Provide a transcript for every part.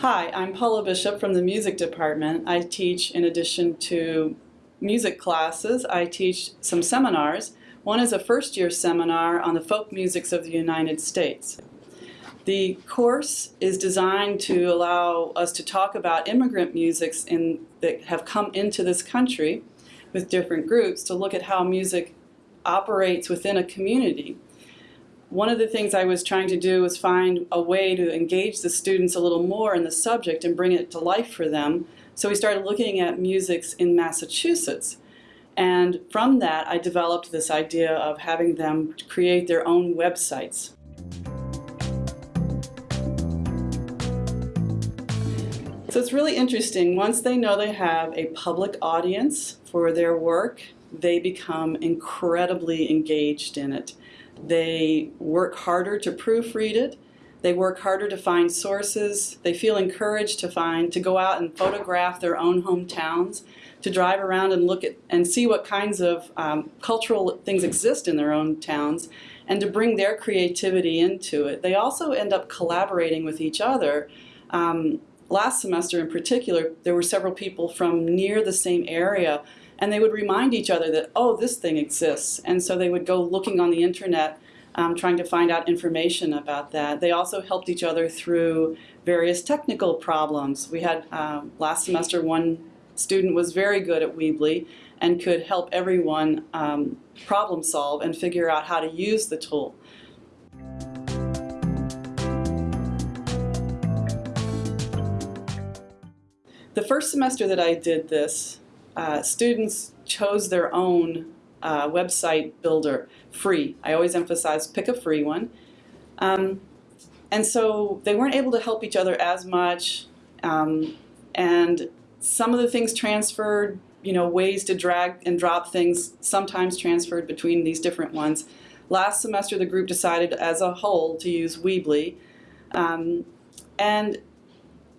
Hi, I'm Paula Bishop from the music department. I teach, in addition to music classes, I teach some seminars. One is a first year seminar on the folk musics of the United States. The course is designed to allow us to talk about immigrant musics in, that have come into this country with different groups to look at how music operates within a community one of the things I was trying to do was find a way to engage the students a little more in the subject and bring it to life for them. So we started looking at musics in Massachusetts. And from that, I developed this idea of having them create their own websites. So it's really interesting. Once they know they have a public audience for their work, they become incredibly engaged in it. They work harder to proofread it. They work harder to find sources. They feel encouraged to find, to go out and photograph their own hometowns, to drive around and look at and see what kinds of um, cultural things exist in their own towns, and to bring their creativity into it. They also end up collaborating with each other. Um, last semester in particular, there were several people from near the same area and they would remind each other that, oh, this thing exists. And so they would go looking on the internet um, trying to find out information about that. They also helped each other through various technical problems. We had um, last semester one student was very good at Weebly and could help everyone um, problem solve and figure out how to use the tool. The first semester that I did this, uh, students chose their own uh, website builder, free. I always emphasize pick a free one. Um, and so they weren't able to help each other as much. Um, and some of the things transferred, you know, ways to drag and drop things sometimes transferred between these different ones. Last semester, the group decided as a whole to use Weebly. Um, and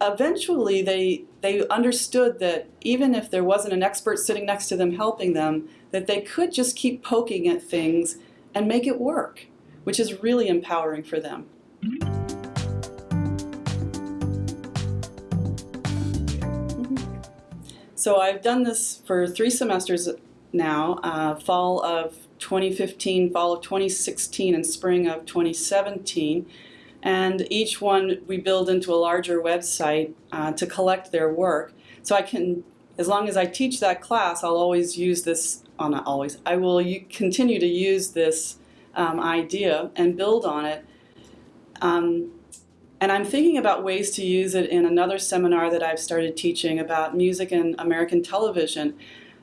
eventually they they understood that even if there wasn't an expert sitting next to them helping them, that they could just keep poking at things and make it work, which is really empowering for them. So I've done this for three semesters now, uh, fall of 2015, fall of 2016, and spring of 2017 and each one we build into a larger website uh, to collect their work. So I can, as long as I teach that class, I'll always use this, oh not always, I will continue to use this um, idea and build on it. Um, and I'm thinking about ways to use it in another seminar that I've started teaching about music and American television.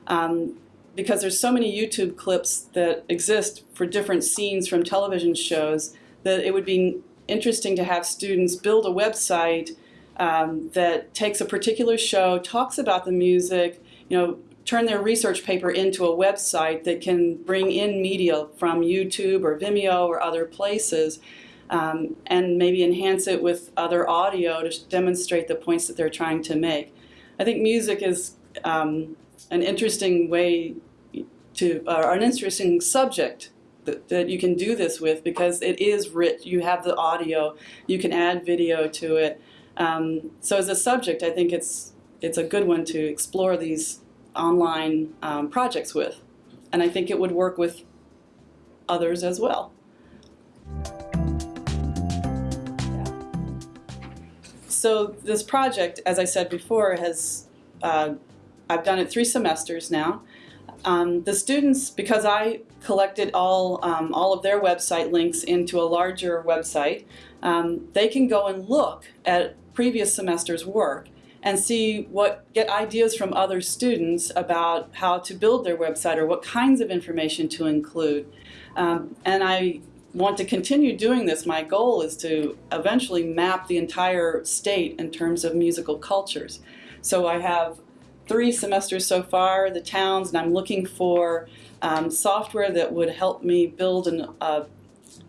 Um, because there's so many YouTube clips that exist for different scenes from television shows that it would be interesting to have students build a website um, that takes a particular show, talks about the music, you know, turn their research paper into a website that can bring in media from YouTube or Vimeo or other places um, and maybe enhance it with other audio to demonstrate the points that they're trying to make. I think music is um, an interesting way to, or an interesting subject that, that you can do this with because it is rich. You have the audio, you can add video to it. Um, so as a subject, I think it's it's a good one to explore these online um, projects with. And I think it would work with others as well. So this project, as I said before, has uh, I've done it three semesters now. Um, the students, because I collected all, um, all of their website links into a larger website, um, they can go and look at previous semester's work and see what, get ideas from other students about how to build their website or what kinds of information to include. Um, and I want to continue doing this. My goal is to eventually map the entire state in terms of musical cultures. So I have three semesters so far, the towns, and I'm looking for um, software that would help me build an, uh,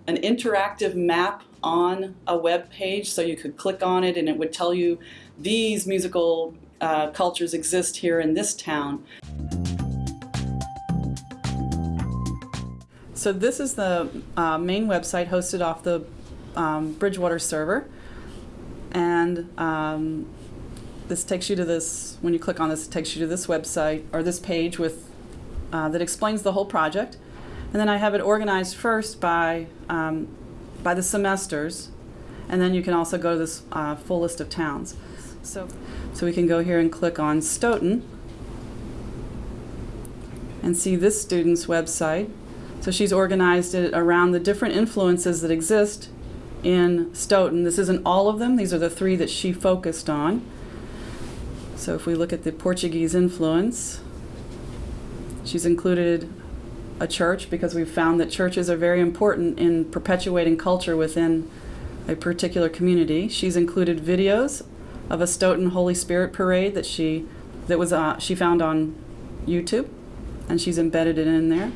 an interactive map on a web page so you could click on it and it would tell you these musical uh, cultures exist here in this town. So this is the uh, main website hosted off the um, Bridgewater server. And um, this takes you to this, when you click on this, it takes you to this website or this page with, uh, that explains the whole project. And then I have it organized first by, um, by the semesters. And then you can also go to this uh, full list of towns. So, so we can go here and click on Stoughton and see this student's website. So she's organized it around the different influences that exist in Stoughton. This isn't all of them, these are the three that she focused on. So if we look at the Portuguese influence, she's included a church because we've found that churches are very important in perpetuating culture within a particular community. She's included videos of a Stoughton Holy Spirit parade that she that was uh, she found on YouTube, and she's embedded it in there.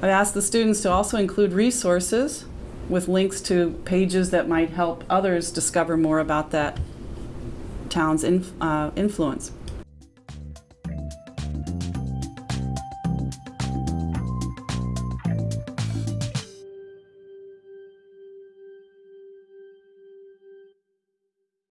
I asked the students to also include resources with links to pages that might help others discover more about that town's inf uh, influence.